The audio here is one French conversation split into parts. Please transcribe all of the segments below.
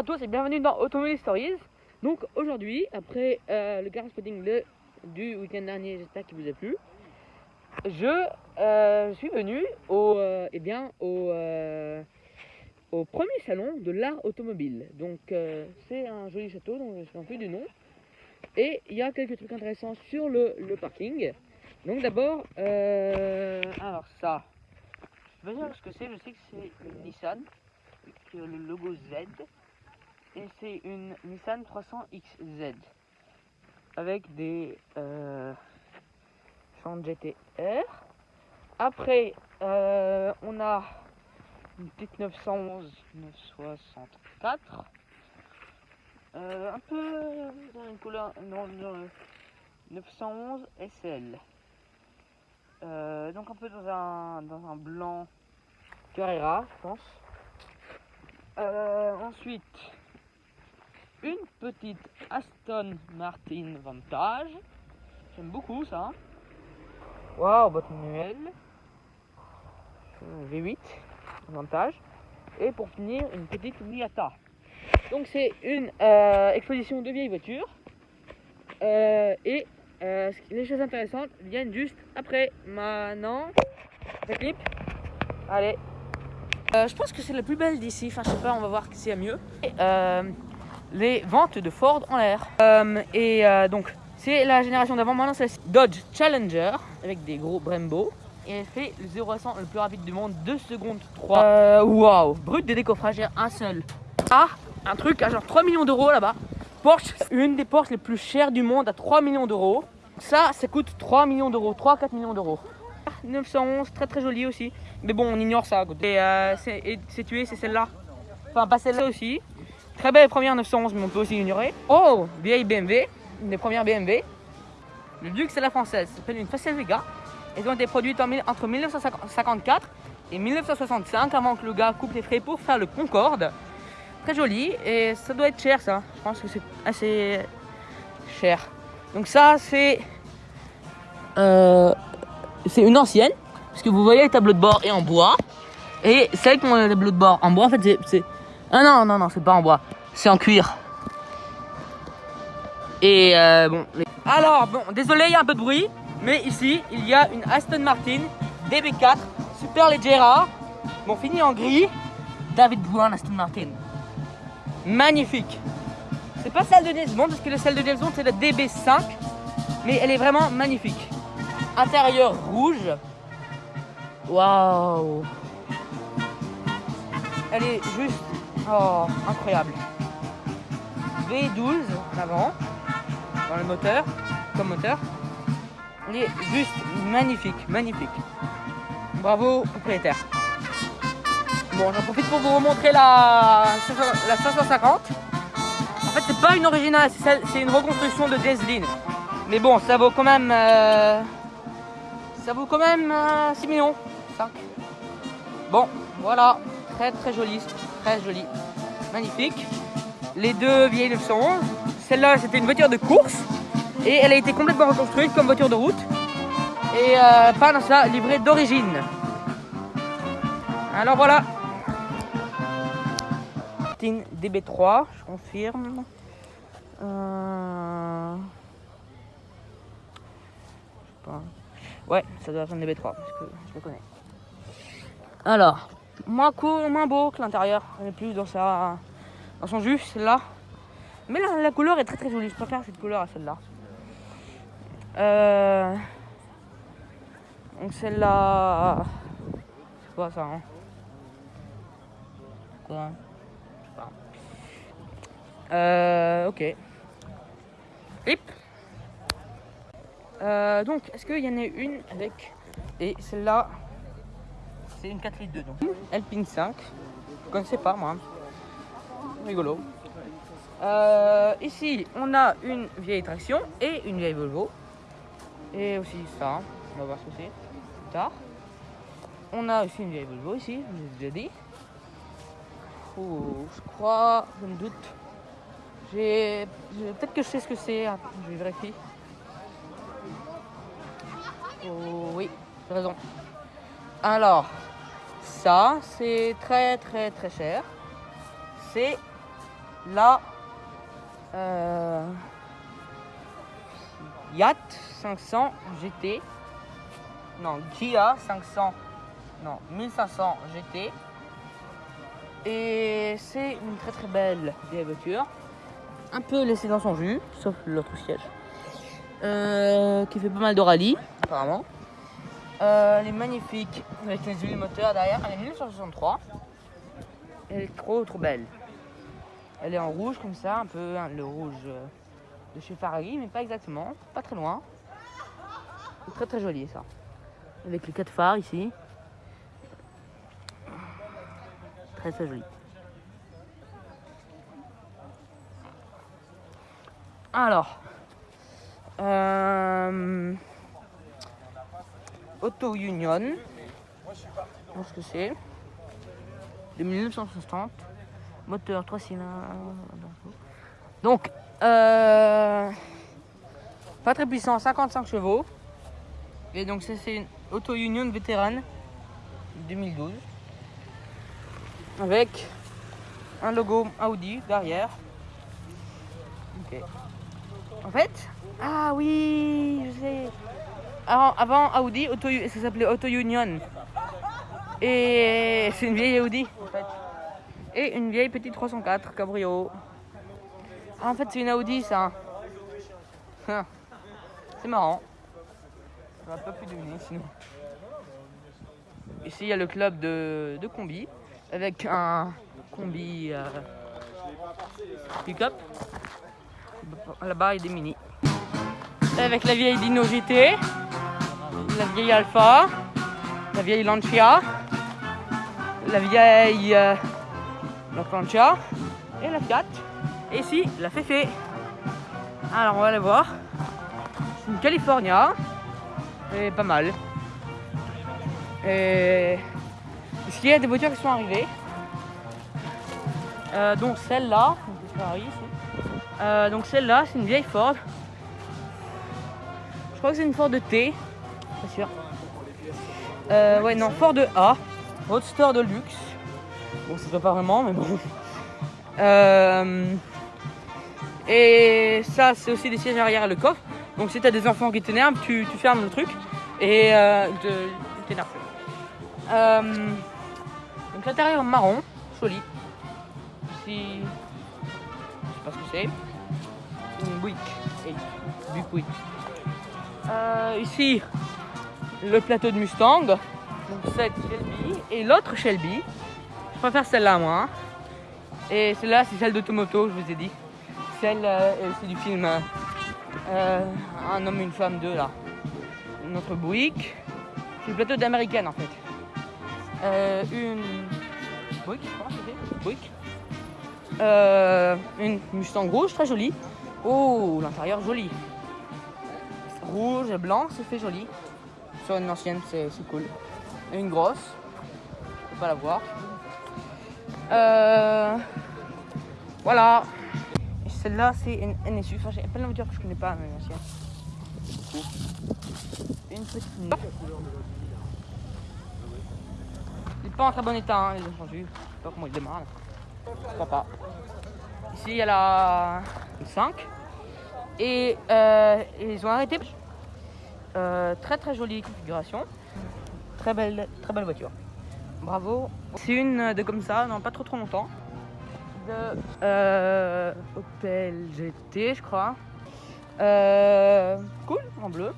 À tous et bienvenue dans Automobile Stories. Donc aujourd'hui, après euh, le garage spotting le- du week-end dernier, j'espère qu'il vous a plu, je euh, suis venu au, euh, eh bien, au, au premier salon de l'art automobile. Donc c'est un joli château dont je ne souviens plus du nom. Et il y a quelques trucs intéressants sur le, le parking. Donc d'abord, alors ça, je vais dire ce que c'est, je sais que c'est une Nissan avec le logo Z et c'est une Nissan 300XZ avec des euh, champs GTR. Après, euh, on a une petite 911 964. Euh, un peu dans une couleur non, dans le 911 SL. Donc un peu dans un, dans un blanc Carrera, je pense. Euh, ensuite, une petite Aston Martin Vantage. J'aime beaucoup ça. Waouh, boîte manuelle. Euh, V8 Vantage. Et pour finir, une petite Miata. Donc c'est une euh, exposition de vieilles voitures. Euh, et les choses intéressantes viennent juste après. Maintenant, le clip. Allez. Je pense que c'est la plus belle d'ici. Enfin, je sais pas, on va voir s'il y a mieux. Les ventes de Ford en l'air. Euh, et euh, donc, c'est la génération d'avant. Maintenant, c'est la Dodge Challenger avec des gros Brembo. Et elle fait le 0 à 100 le plus rapide du monde, 2 secondes 3. Euh, Waouh! Brut de décoffrage, un seul. Ah, un truc à genre 3 millions d'euros là-bas. Porsche, une des Porsche les plus chères du monde à 3 millions d'euros. Ça, ça coûte 3 millions d'euros, 3-4 millions d'euros. 911, très très joli aussi. Mais bon, on ignore ça. et c'est tué, c'est celle-là. Enfin, pas celle-là aussi. Très belle première 911, mais on peut aussi l'ignorer. Oh, vieille BMW, une des premières BMW. Le luxe à la française, ça s'appelle une Facel Vega. Elles ont été produites entre 1954 et 1965, avant que le gars coupe les frais pour faire le Concorde. Très joli, et ça doit être cher ça. Je pense que c'est assez cher. Donc ça, c'est... euh, c'est une ancienne, parce que vous voyez, le tableau de bord est en bois. Et celle qui ont le tableau de bord en bois, en fait, c'est- c'est... Ah non, non, non, c'est pas en bois. C'est en cuir. Et euh, bon... Alors, bon, désolé, il y a un peu de bruit. Mais ici, il y a une Aston Martin DB4 Super Leggera. Bon, fini en gris. David Brown Aston Martin. Magnifique. C'est pas celle de James Bond, parce que celle de James Bond, c'est la DB5. Mais elle est vraiment magnifique. Intérieur rouge. Waouh. Elle est juste oh, incroyable. V12 en avant, dans le moteur, comme moteur. Elle est juste magnifique, magnifique. Bravo, propriétaire. Bon, j'en profite pour vous remontrer la, la 550. En fait, c'est pas une originale, c'est une reconstruction de Jaslyn. Mais bon, ça vaut quand même. euh, ça vaut quand même euh, 6 millions. 5. Bon, voilà. Très très joli. Très joli. Magnifique. Les deux vieilles 911. Celle-là, c'était une voiture de course. Et elle a été complètement reconstruite comme voiture de route. Et euh, pas dans sa livrée d'origine. Alors voilà. Martin DB3, je confirme. Euh... Je sais pas. Ouais, ça doit être un DB3 parce que je le connais. Alors, moins cool, moins beau que l'intérieur. On est plus dans sa, dans son jus, celle-là. Mais la, couleur est très très jolie. Je préfère cette couleur à celle-là. Euh... Donc celle-là, c'est quoi ça hein? Euh, ok. Euh, donc, est-ce qu'il y en a une avec. Et celle-là, c'est une 4 litres 2 donc. Alpine 5. Je connaissais pas moi. Rigolo. Euh, ici, on a une vieille traction et une vieille Volvo. Et aussi ça, on va voir ce que c'est plus tard. On a aussi une vieille Volvo ici, je vous ai déjà dit. Oh, je crois, je me doute. J'ai. Peut-être que je sais ce que c'est, hein, je vérifie. Oh, oui, j'ai raison. Alors, ça, c'est très très très cher. C'est la euh, Yacht 500 GT. Non, Kia 500. Non, 1500 GT. Et c'est une très très belle vieille voiture. Un peu laissée dans son jus, sauf l'autre siège. Euh, qui fait pas mal de rallye, apparemment. Euh, elle est magnifique avec les huiles moteurs derrière. Elle est 1963. Elle est trop trop belle. Elle est en rouge comme ça, un peu hein, le rouge euh, de chez Ferrari, mais pas exactement, pas très loin. Très très joli ça. Avec les quatre phares ici. Très très joli. Alors, euh, Auto Union, je pense que c'est de 1960, moteur 3 cylindres. Donc, euh, pas très puissant, 55 chevaux. Et donc, c'est une Auto Union vétérane 2012 avec un logo Audi derrière. En fait, ah oui, je sais. Avant, Audi, ça s'appelait Auto Union. Et c'est une vieille Audi en fait. Et une vieille petite 304 cabrio. Ah, en fait, c'est une Audi ça. Ah, c'est marrant. Sinon. Ici, il y a le club de, de combi avec un combi euh, pick-up. Là-bas, il y a des mini. Avec la vieille Dino GT, la vieille Alpha, la vieille Lancia, la vieille euh, la Lancia et la Fiat. Et ici, la Fefe. Alors, on va aller voir. C'est une California. Et pas mal. Et ici, il y a des voitures qui sont arrivées? Euh, donc celle-là, euh, donc celle-là, c'est une vieille Ford. Je crois que c'est une Ford T, pas Euh, ouais, non, Ford A, Roadster de luxe. Bon, c'est pas vraiment, mais bon. Euh, et ça, c'est aussi des sièges arrière et le coffre. Donc si t'as des enfants qui t'énervent, tu, fermes le truc et euh, t'énerves. Euh, donc l'intérieur marron, joli. Ici, je sais pas ce que c'est. Une Buick Euh, ici, le plateau de Mustang. Donc cette Shelby et l'autre Shelby. Je préfère celle-là moi. hein. Et celle-là, c'est celle d'Automoto, je vous ai dit. Celle, euh, c'est du film euh, euh, Un homme une femme 2 là. Notre Buick. C'est le plateau d'américaine en fait. Euh, une Buick, crois, c'était Buick. Une Mustang rouge, très jolie. Oh, l'intérieur joli. Rouge et blanc, c'est fait joli. Sur une ancienne, c'est cool. Et une grosse, faut pas la voir. Euh, voilà. Celle-là, c'est une NSU. Enfin, j'ai plein de voitures que je connais pas, mais ancienne. Une. Il n'est pas en très bon état, hein, les ont changé. Je sais pas comment il démarre. Je crois pas. Ici, il y a la 5. Et euh, ils ont arrêté. Euh, très très jolie configuration. Très belle, très belle voiture. Bravo. C'est une de comme ça, non pas trop trop longtemps. De euh, Opel GT, je crois. Euh, cool, en bleu.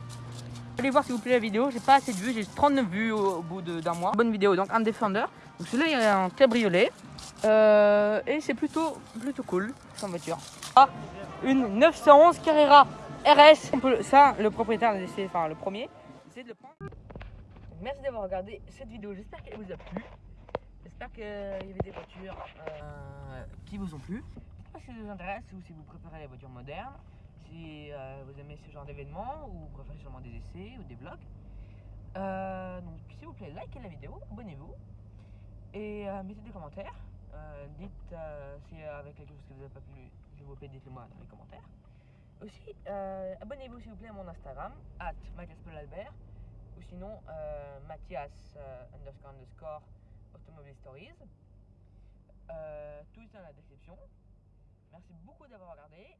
Allez voir s'il vous plaît la vidéo, j'ai pas assez de vues, j'ai 39 vues au, au bout d'un mois. Bonne vidéo, donc un Defender. Donc celui-là il est en cabriolet. Euh, et c'est plutôt, plutôt cool comme voiture. Ah, une 911 Carrera RS. Ça, le propriétaire, enfin le premier, c'est de le prendre. Merci d'avoir regardé cette vidéo, j'espère qu'elle vous a plu. J'espère qu'il y avait des voitures euh, qui vous ont plu. Si ça vous intéresse ou si vous préférez les voitures modernes, si euh, vous aimez ce genre d'événements ou vous préférez seulement des essais ou des vlogs. Euh, donc s'il vous plaît, likez la vidéo, abonnez-vous et mettez des commentaires. Dites si avec quelque chose que vous n'avez pas plu, s'il vous plaît, dites-le moi dans les commentaires. Aussi, euh, abonnez-vous s'il vous plaît à mon Instagram, at Albert ou sinon euh, Mathias euh, underscore underscore Automobile Stories. Tout est dans la description. merci beaucoup d'avoir regardé.